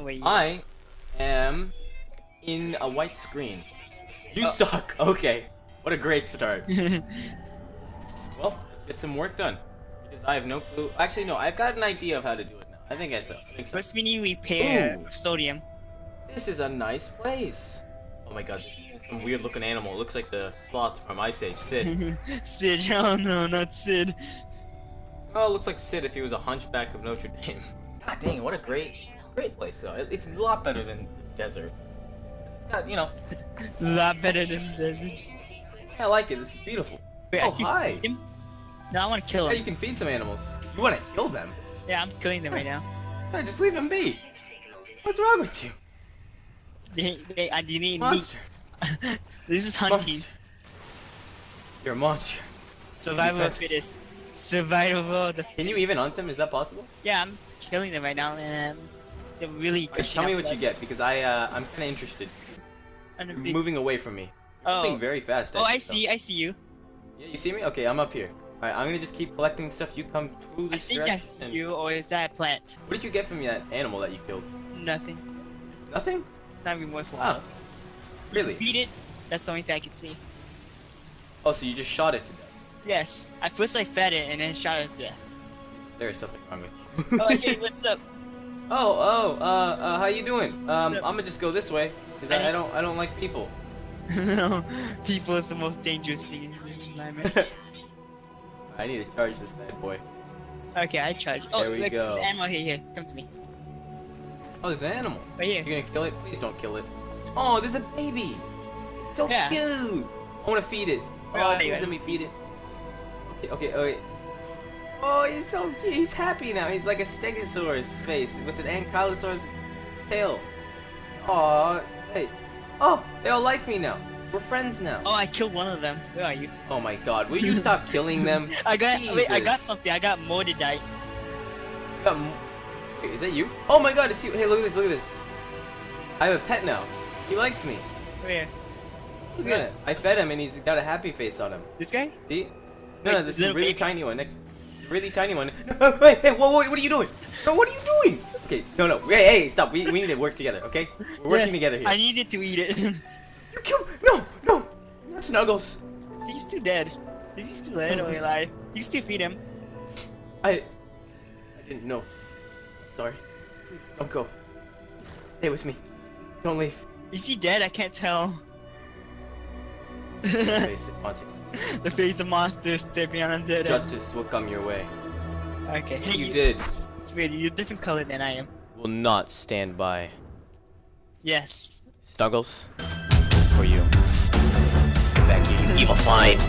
where you I am in a white screen. You Oh. suck. Okay. What a great start. well, let's get some work done. Because I have no clue. Actually, no. I've got an idea of how to do it now. I think I so. I think so. First, we need repair Ooh. sodium. This is a nice place. Oh my god. this is Some weird looking animal. It looks like the sloth from Ice Age. Sid. Sid, oh no, not Sid. oh, it looks like Sid if he was a hunchback of Notre Dame. God dang, what a great, great place though. It- It's a lot better than the desert. It's got, you know, A lot better than desert. I like it. It's beautiful. Wait, oh, hi. him? No, I want to kill Yeah, you can feed some animals. You want to kill them? Yeah, I'm killing them right now. Yeah, just leave them be. What's wrong with you? They, they, I do need meat. Monster. this is hunting. Monster. You're a monster. Survival of fittest. Survival of the Can you even hunt them? Is that possible? Yeah, I'm killing them right now, and they're really. Okay, tell me what you get because I uh, I'm kind of interested. You're moving away from me. Oh, Moving very fast. oh, I actually, so- see, I see you. Yeah, you see me? Okay, I'm up here. Alright, I'm gonna just keep collecting stuff. You come through I this think that's and- you, or is that a plant? What did you get from that animal that you killed? Nothing. Nothing? It's not even worthwhile. Oh, really? Beat it. That's the only thing I can see. Oh, so you just shot it to death. Yes. At first I fed it and then shot it to death. There is something wrong with you. Oh, hey, what's up? Oh, oh, uh, uh, how you doing? Um, I'm gonna just go this way, cause I, I don't, I don't like people. no, people is the most dangerous thing in the environment. I need to charge this bad boy. okay, I charge. Oh, There we look, go. ammo here, here. Come to me. Oh, there's an animal. Right here. You're gonna kill it? Please don't kill it. Oh, there's a baby. It's so Yeah. cute. I wanna feed it. Where Oh, please let me feed it. Okay, okay, okay. Oh, he's so cute. He's happy now. He's like a Stegosaurus face with an Ankylosaurus tail. Aw, hey. Oh, they all like me now. We're friends now. Oh, I killed one of them. Where are you? Oh my god, will you stop killing them? I got. Wait, I got something. I got Mordidite. You got m- Wait, is that you? Oh my god, it's you. Hey, look at this, look at this. I have a pet now. He likes me. Where? Look at it. I fed him and he's got a happy face on him. This guy? See? No, Wait, no, this is a really baby. tiny one. Next, really tiny one. No, wait, hey, whoa, what are you doing? No, what are you doing? Okay, no, no, hey, hey, stop. We, we need to work together, okay? We're working Yes, together here. I needed to eat it. You kill. No, no, not Snuggles. He's too dead. Is he still dead Snuggles. alive? You still feed him. I, I didn't know. Sorry. Please don't go. Stay with me. Don't leave. Is he dead? I can't tell. Face it, consequence. the face of monster stepping on undead. Justice will come your way. Okay. Hey, You did. It's weird. You're a different color than I am. Will not stand by. Yes. Snuggles, this is for you. Back here, you evil fiend.